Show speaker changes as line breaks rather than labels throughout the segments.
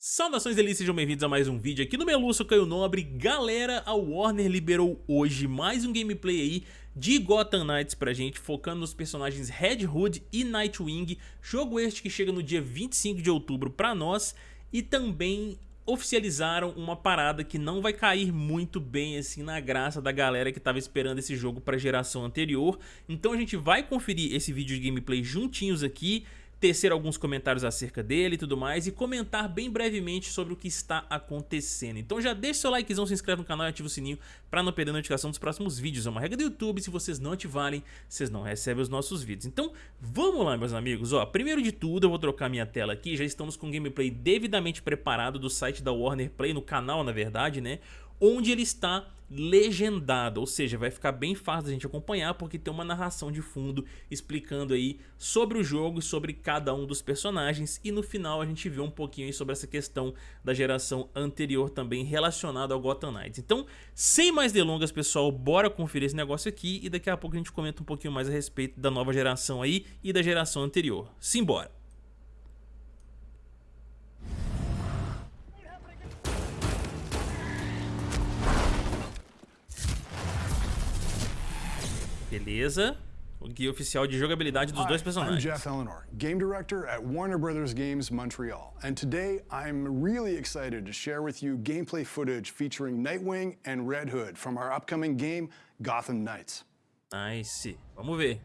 Saudações delícias, sejam bem-vindos a mais um vídeo aqui no Meluço Caio Nobre. Galera, a Warner liberou hoje mais um gameplay aí de Gotham Knights pra gente Focando nos personagens Red Hood e Nightwing. Jogo este que chega no dia 25 de outubro pra nós. E também oficializaram uma parada que não vai cair muito bem assim na graça da galera que estava esperando esse jogo para geração anterior. Então a gente vai conferir esse vídeo de gameplay juntinhos aqui tecer alguns comentários acerca dele e tudo mais e comentar bem brevemente sobre o que está acontecendo. Então já deixa seu likezão, se inscreve no canal e ativa o sininho para não perder a notificação dos próximos vídeos. É uma regra do YouTube, se vocês não ativarem, vocês não recebem os nossos vídeos. Então vamos lá meus amigos, ó, primeiro de tudo eu vou trocar minha tela aqui, já estamos com o gameplay devidamente preparado do site da Warner Play, no canal na verdade, né? onde ele está legendado, ou seja, vai ficar bem fácil da gente acompanhar porque tem uma narração de fundo explicando aí sobre o jogo e sobre cada um dos personagens e no final a gente vê um pouquinho sobre essa questão da geração anterior também relacionada ao Gotham Knights. Então, sem mais delongas pessoal, bora conferir esse negócio aqui e daqui a pouco a gente comenta um pouquinho mais a respeito da nova geração aí e da geração anterior. Simbora! Beleza. O guia oficial de jogabilidade dos
Hi,
dois personagens.
I'm Jeff Eleanor, game director at Warner Brothers Games Montreal, and today I'm really excited to share with you gameplay footage featuring Nightwing and Red Hood from our upcoming game Gotham Knights.
Nice. Vamos ver.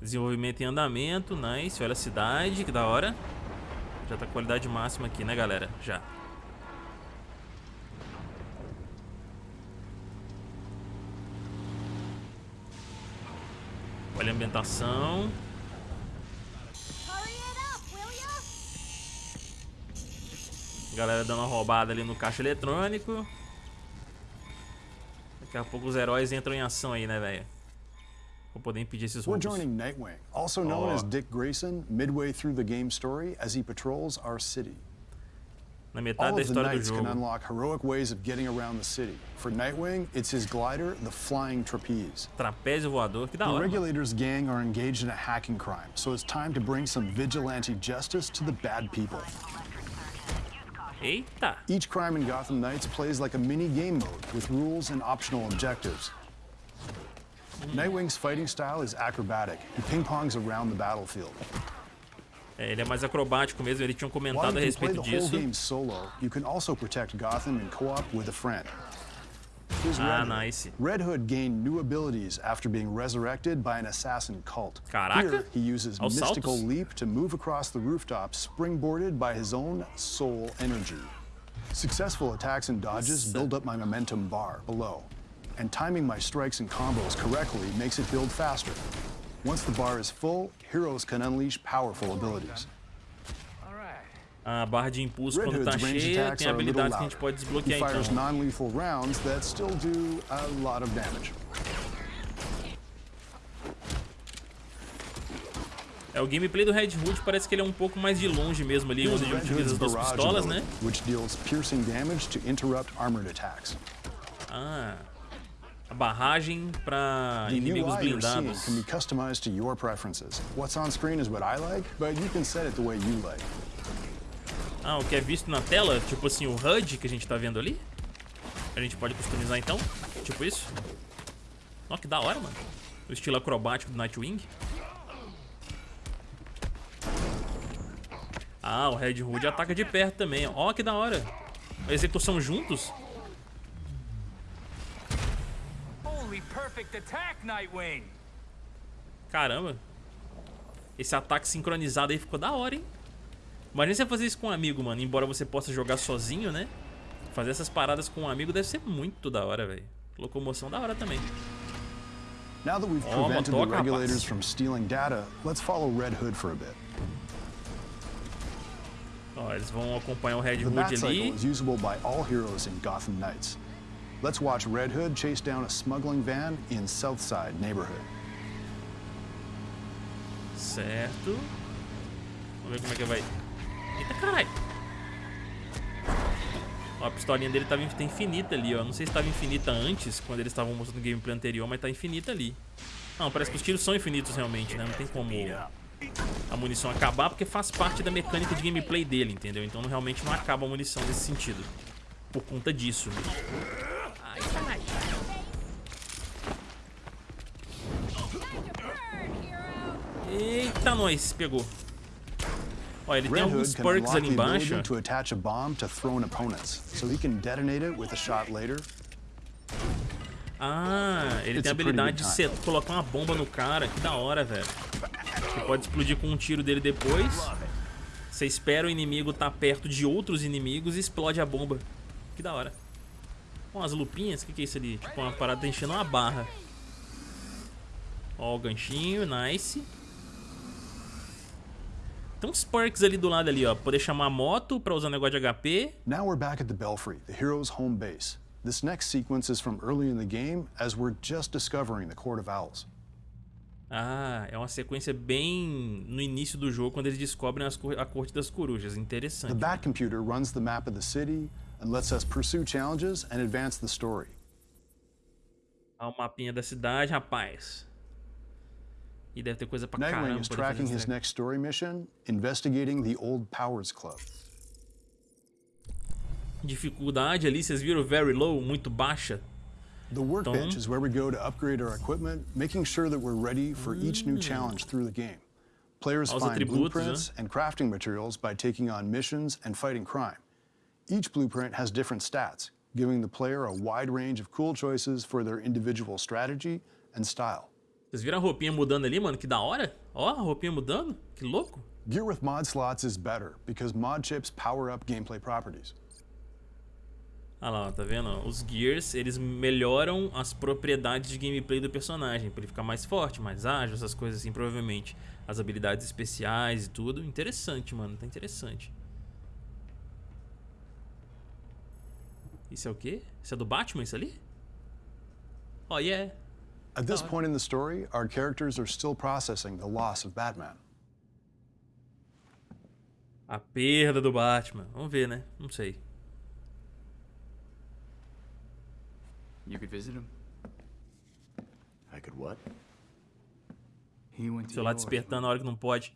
Desenvolvimento em andamento, nice. Olha a cidade, que da hora. Já tá qualidade máxima aqui, né, galera? Já. Olha a ambientação. Galera dando uma roubada ali no caixa eletrônico. Daqui a pouco os heróis entram em ação aí, né, velho? Vou poder impedir esses
We're
roubos.
joining Nightwing, also known
Oh.
as Dick Grayson, midway through the game story as he patrols our city.
Na metade
All
da
of the
história do
knights can
jogo.
unlock heroic ways of getting around the city. For Nightwing, it's his glider, the Flying Trapeze.
Trapézio voador, que da
The
hora.
Regulators gang are engaged in a hacking crime, so it's time to bring some vigilante justice to the bad people.
Eita!
Each crime in Gotham Knights plays like a mini game mode with rules and optional objectives. Nightwing's fighting style is acrobatic. He ping-pongs around the battlefield.
É, ele é mais acrobático mesmo, eles tinham
While
comentado a respeito disso. Ah, nice.
Red Hood gained new abilities after being resurrected by an assassin cult.
Caraca.
Here, he uses
Aos
mystical
saltos.
leap to move across the rooftop, springboarded by his own soul energy. Successful attacks and dodges
Nossa.
build up my momentum bar below, and timing my strikes and combos correctly makes it build faster. Once the bar is full, heroes can unleash powerful abilities.
A barra de impulso
Red
quando tá cheia, tem habilidades que a gente pode
He
desbloquear
fires
então.
non-lethal rounds that still do a lot of damage.
É, o gameplay do Red Hood parece que ele é um pouco mais de longe mesmo ali, onde ele utiliza as duas pistolas, né?
which deals piercing damage to interrupt armored attacks.
Ah, a barragem
The
inimigos blindados.
can be customized to your preferences. What's on screen is what I like, but you can set it the way you like.
Ah, o que é visto na tela, tipo assim, o HUD que a gente tá vendo ali. A gente pode customizar então, tipo isso. Ó, que da hora, mano. O estilo acrobático do Nightwing. Ah, o Red Hood ataca de perto também. Ó, que da hora. A execução juntos. Caramba. Esse ataque sincronizado aí ficou da hora, hein? Imagina você fazer isso com um amigo, mano. Embora você possa jogar sozinho, né? Fazer essas paradas com um amigo deve ser muito da hora, velho. Locomoção da hora também.
Now that we've
Oh,
prevented the
motoca, rapaz.
regulators from stealing data, let's follow Red Hood for a bit.
Ó, eles vão acompanhar o Red
The
Hood
Batcycle
ali.
is usable by all heroes in Gotham Knights. Let's watch Red Hood chase down a smuggling van in Southside neighborhood.
Certo. Vamos ver como é que vai. Eita, caralho. Ó, a pistolinha dele tava, tá infinita ali, ó. Não sei se estava infinita antes, quando eles estavam mostrando o gameplay anterior, mas tá infinita ali. Não, parece que os tiros são infinitos realmente, né? Não tem como a munição acabar, porque faz parte da mecânica de gameplay dele, entendeu? Então realmente não acaba a munição nesse sentido. Por conta disso. Eita, nós, pegou. Ó, ele tem alguns perks ali embaixo.
to attach a bomb to thrown opponents, so he can detonate it with a shot later.
Ah, ele tem a habilidade de ser, colocar uma bomba no cara. Que da hora, velho. Você pode explodir com um tiro dele depois. Você espera o inimigo estar tá perto de outros inimigos e explode a bomba. Que da hora. Com as lupinhas, o que, que é isso ali? Tipo uma parada enchendo uma barra. Ó o ganchinho, nice. Tem uns perks ali do lado ali, ó. Poder chamar a moto pra usar negócio de HP.
Now we're back at the Belfry, the hero's home base. This next sequence is from early in the game, as we're just discovering the Court of Owls.
Ah, é uma sequência bem no início do jogo, quando eles descobrem a Corte das Corujas. Interessante.
The Bat Computer runs the map of the city and lets us pursue challenges and advance the story.
Ah, o mapinha da cidade, rapaz. E deve ter coisa pra
Nightwing is tracking his next story mission, investigating the Old Powers Club.
Dificuldade ali, vocês viram very low, muito baixa.
The workbench is where we go to upgrade our equipment, making sure that we're ready for each new challenge through the game. Players find blueprints and crafting materials by taking on missions and fighting crime. Each blueprint has different stats, giving the player a wide range of cool choices for their individual strategy and style.
Vocês viram a roupinha mudando ali, mano? Que da hora. Ó, a roupinha mudando. Que louco.
Gear with mod slots is better because mod chips power up gameplay properties.
Ah lá, tá vendo? Os Gears, eles melhoram as propriedades de gameplay do personagem, pra ele ficar mais forte, mais ágil, essas coisas assim, provavelmente. As habilidades especiais e tudo. Interessante, mano, tá interessante. Isso é o quê? Isso é do Batman, isso ali? Oh, yeah.
At this point in the story, our characters are still processing the loss of Batman.
A perda do Batman. Vamos ver, né? Não sei.
You could visit him?
I could what?
He went to
Celular despertando na hora que não pode.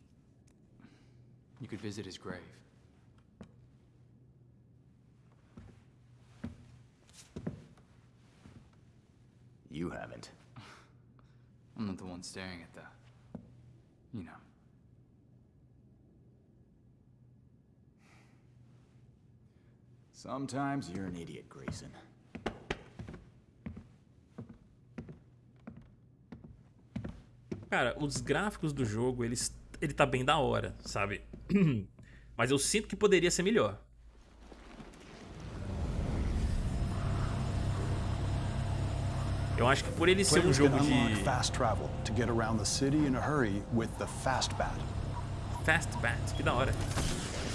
You could visit his grave.
You haven't.
Not the one staring at the... You know.
Sometimes you're an idiot, Grayson.
Cara, os gráficos do jogo, eles, ele tá bem da hora, sabe? Mas eu sinto que poderia ser melhor. Eu acho que por ele ser um jogo de
fast travel to get around the city in a hurry with the Fastbat.
Fastbat, que da hora.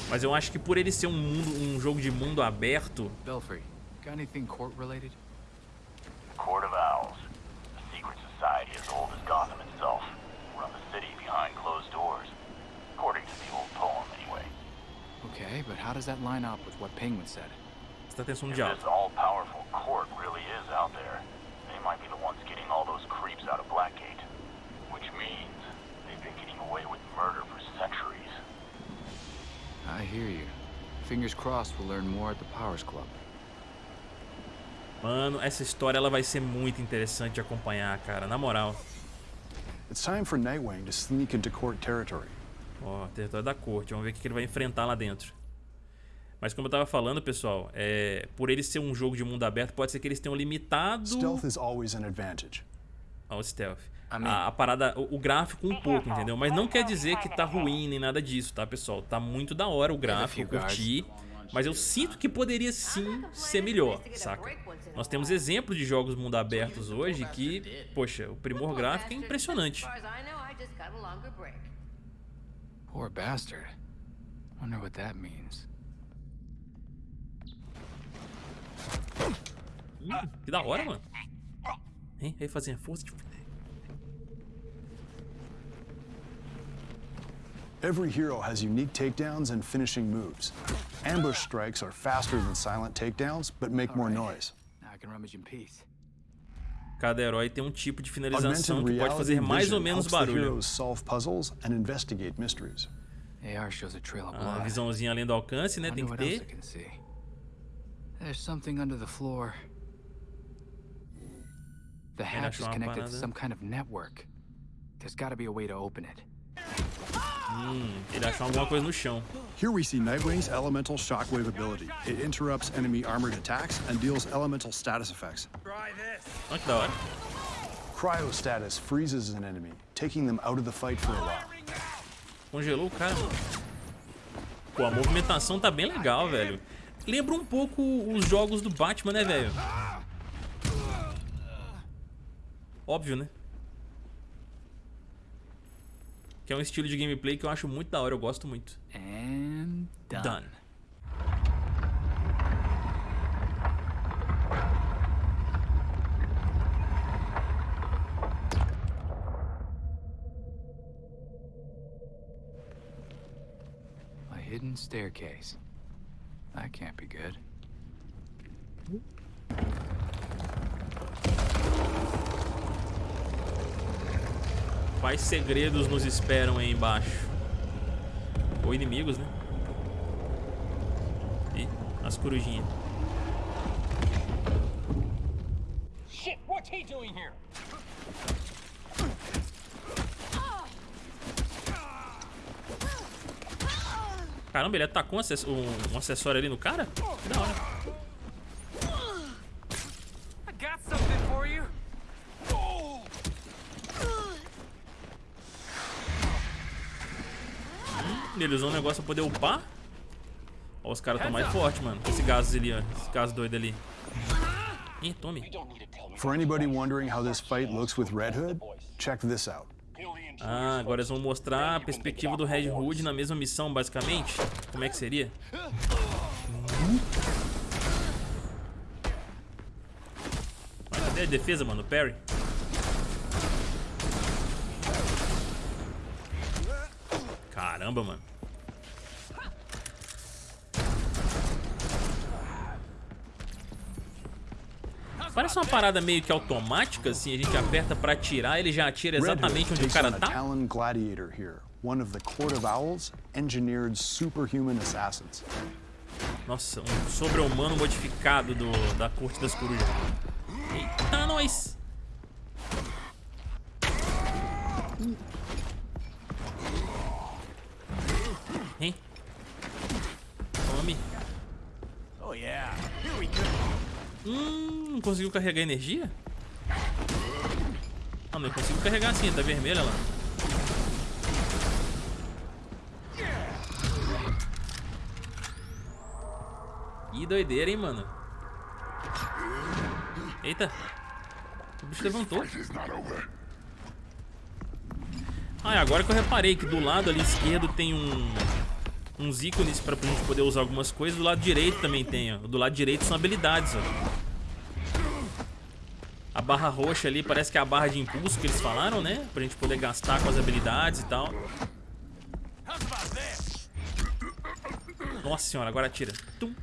Mas eu acho que por ele ser um mundo, um jogo de mundo aberto.
Belfry, got anything court related?
Court of Owls, a secret society as old as Gotham itself, run the city behind closed doors, according to the old poem anyway.
Okay, but how does that line up with what Penguin said?
Presta atenção diálogo.
this all-powerful court really is out there, they might be the ones getting all those creeps out of Blackgate. Which means they've been getting away with murder for centuries.
I hear you. Fingers crossed we'll learn more at the Powers Club.
Mano, essa história ela vai ser muito interessante de acompanhar, cara, na moral.
It's time for Nightwing to sneak into court territory.
Ó, território da corte, vamos ver o que ele vai enfrentar lá dentro. Mas como eu tava falando, pessoal, é, por ele ser um jogo de mundo aberto, pode ser que eles tenham limitado
Stealth is always an advantage.
ao stealth. A, a parada, o, o gráfico um pouco, entendeu? Mas não quer dizer que tá ruim nem nada disso, tá, pessoal? Tá muito da hora o gráfico, eu curti. Mas eu sinto que poderia sim ser melhor, saca? Nós temos exemplos de jogos mundo abertos hoje que, poxa, o primor gráfico é impressionante.
Poor bastard. Wonder what that means.
Hum, que da hora, mano. Hein? Aí fazendo força de...
Every hero has unique takedowns and finishing moves. Ambush strikes are faster than silent takedowns, but make more noise.
Now I can rummage in peace.
Cada herói tem um tipo de finalização que pode fazer mais ou
vision
menos
helps the
barulho.
heroes solve puzzles and investigate mysteries.
AR shows a trail of
A
blood.
visãozinha além do alcance, né? Tem
Wonder
que
what else I
ter.
can see. There's something under the floor. The hatch is connected to some kind of network. There's gotta be a way to open it.
Hum, ele achou alguma coisa no chão.
Here we see Nightwing's elemental shockwave ability. It interrupts enemy armored attacks and deals elemental status effects.
Olha que da hora.
Cryostatus freezes an enemy, taking them out of the fight for a while.
Congelou o cara. Pô, a movimentação tá bem legal, velho. Lembra um pouco os jogos do Batman, né, velho? Óbvio, né? Que é um estilo de gameplay que eu acho muito da hora, eu gosto muito.
And done.
Done.
A hidden staircase. That can't be good.
Quais segredos nos esperam aí embaixo? Ou inimigos, né? Ih, as corujinhas.
Shit, what's he doing here?
Caramba, ele atacou um acessório ali no cara? Que da hora.
I got something for you.
Ele usou um negócio pra poder upar. Ó, os caras tão mais fortes, mano. Esse gás ali, ó. Esse gás doido ali. Ih, tome.
For anybody wondering how this fight looks with Red Hood, check this out.
Ah, agora eles vão mostrar a perspectiva do Red Hood na mesma missão, basicamente. Como é que seria? Mas cadê a defesa, mano? O Perry. Caramba, mano. Parece uma parada meio que automática, assim, a gente aperta pra atirar, ele já atira exatamente onde o cara tá.
Talon Gladiator here, one of the Court of Owls, engineered superhuman assassins.
Nossa, um sobre-humano modificado do, da Corte das Corujas. Eita, nós! Hein? Tome.
Oh yeah, here we go.
Hum, não conseguiu carregar energia? Ah, não, conseguiu carregar sim, tá vermelha lá. Ih, doideira, hein, mano. Eita. O bicho levantou. Ah, agora que eu reparei que do lado ali esquerdo tem um uns ícones pra gente poder usar algumas coisas. Do lado direito também tem, ó. Do lado direito são habilidades, ó. Barra roxa ali parece que é a barra de impulso que eles falaram, né? Pra gente poder gastar com as habilidades e tal. Nossa senhora, agora atira. Tum.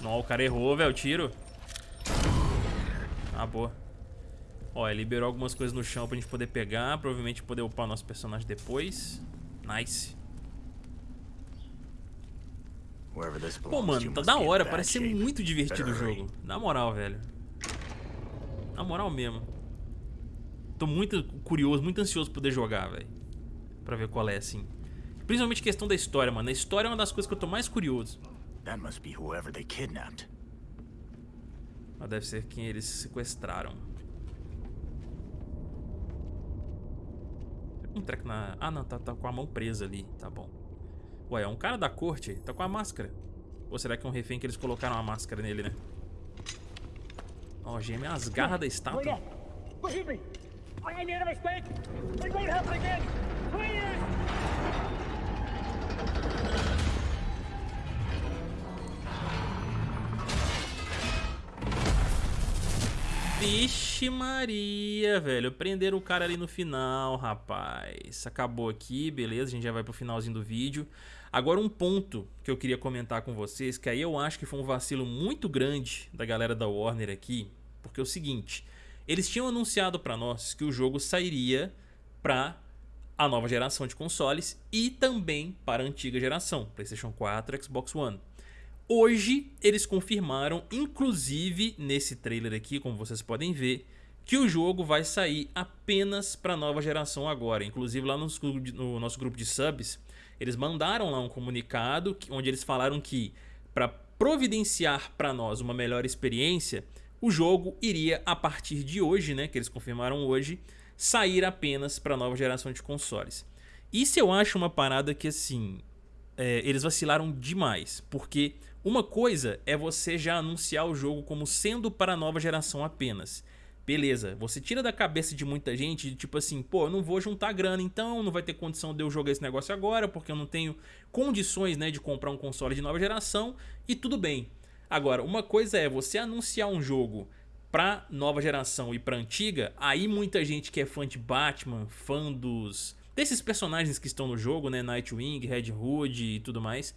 Não, o cara errou, velho, o tiro. Ah, boa. Ó, ele liberou algumas coisas no chão pra gente poder pegar. Provavelmente poder upar o nosso personagem depois. Nice. Pô, mano, tá da hora. Parece ser muito divertido o jogo. Na moral, velho. Na moral mesmo. Tô muito curioso, muito ansioso pra poder jogar, velho. Pra ver qual é, assim. Principalmente questão da história, mano. A história é uma das coisas que eu tô mais curioso.
That must be whoever they kidnapped.
Mas deve ser quem eles sequestraram. Um treco na... Ah, não, tá, tá com a mão presa ali. Tá bom. Ué, é um cara da corte. Tá com a máscara. Ou será que é um refém que eles colocaram a máscara nele, né? Ó, gêmea as garras da estátua. Vixe Maria, velho. Prenderam o cara ali no final, rapaz. Acabou aqui, beleza. A gente já vai pro finalzinho do vídeo. Agora um ponto que eu queria comentar com vocês, que aí eu acho que foi um vacilo muito grande da galera da Warner aqui. Porque é o seguinte, eles tinham anunciado para nós que o jogo sairia para a nova geração de consoles e também para a antiga geração, PlayStation 4 Xbox One. Hoje eles confirmaram, inclusive nesse trailer aqui, como vocês podem ver, que o jogo vai sair apenas para a nova geração agora. Inclusive lá no, no nosso grupo de subs, eles mandaram lá um comunicado onde eles falaram que para providenciar para nós uma melhor experiência, o jogo iria a partir de hoje, né, que eles confirmaram hoje, sair apenas para nova geração de consoles. Isso eu acho uma parada que assim, é, eles vacilaram demais, porque uma coisa é você já anunciar o jogo como sendo para a nova geração apenas. Beleza, você tira da cabeça de muita gente, tipo assim, pô, eu não vou juntar grana então, não vai ter condição de eu jogar esse negócio agora, porque eu não tenho condições, né, de comprar um console de nova geração, e tudo bem. Agora, uma coisa é você anunciar um jogo pra nova geração e pra antiga, aí muita gente que é fã de Batman, fã dos desses personagens que estão no jogo, né, Nightwing, Red Hood e tudo mais,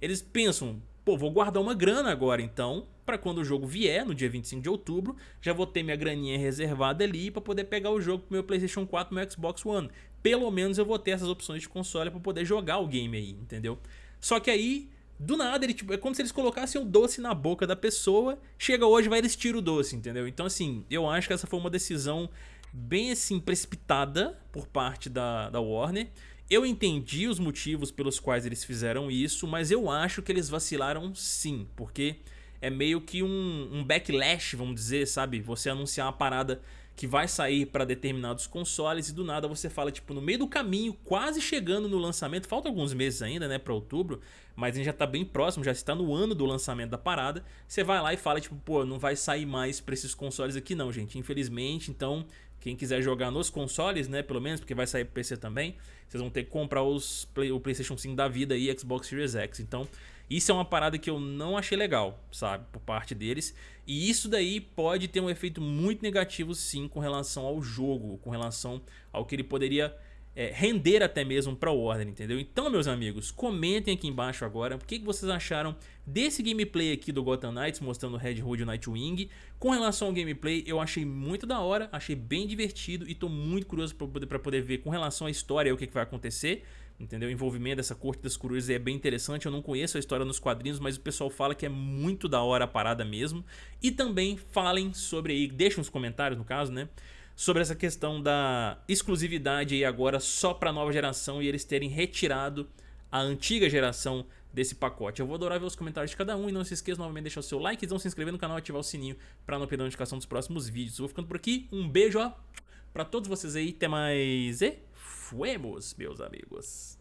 eles pensam, pô, vou guardar uma grana agora então, para quando o jogo vier, no dia 25 de outubro, já vou ter minha graninha reservada ali para poder pegar o jogo pro meu Playstation 4 e meu Xbox One. Pelo menos eu vou ter essas opções de console para poder jogar o game aí, entendeu? Só que aí, do nada, ele, tipo, é como se eles colocassem o doce na boca da pessoa, chega hoje vai eles tiram o doce, entendeu? Então assim, eu acho que essa foi uma decisão bem assim precipitada por parte da, da Warner, eu entendi os motivos pelos quais eles fizeram isso, mas eu acho que eles vacilaram sim, porque é meio que um, um backlash, vamos dizer, sabe? Você anunciar uma parada que vai sair para determinados consoles e do nada você fala, tipo, no meio do caminho, quase chegando no lançamento, falta alguns meses ainda, né, para outubro, mas a gente já tá bem próximo, já está no ano do lançamento da parada, você vai lá e fala, tipo, pô, não vai sair mais para esses consoles aqui não, gente, infelizmente, então quem quiser jogar nos consoles, né, pelo menos, porque vai sair pro PC também, vocês vão ter que comprar os Play, o PlayStation 5 da vida e Xbox Series X. Então, isso é uma parada que eu não achei legal, sabe, por parte deles. E isso daí pode ter um efeito muito negativo, sim, com relação ao jogo, com relação ao que ele poderia é, render até mesmo para o Warner, entendeu? Então, meus amigos, comentem aqui embaixo agora o que, que vocês acharam desse gameplay aqui do Gotham Knights, mostrando Red Hood e Nightwing. Com relação ao gameplay, eu achei muito da hora, achei bem divertido e tô muito curioso para poder, poder ver com relação à história o que, que vai acontecer. Entendeu? O envolvimento dessa corte das corujas é bem interessante. Eu não conheço a história nos quadrinhos, mas o pessoal fala que é muito da hora a parada mesmo. E também falem sobre aí, deixem nos comentários no caso, né? sobre essa questão da exclusividade aí agora só para nova geração e eles terem retirado a antiga geração desse pacote. Eu vou adorar ver os comentários de cada um e não se esqueça novamente de deixar o seu like, e se inscrever no canal e ativar o sininho para não perder a notificação dos próximos vídeos. vou ficando por aqui, um beijo para todos vocês aí, até mais e fuemos, meus amigos.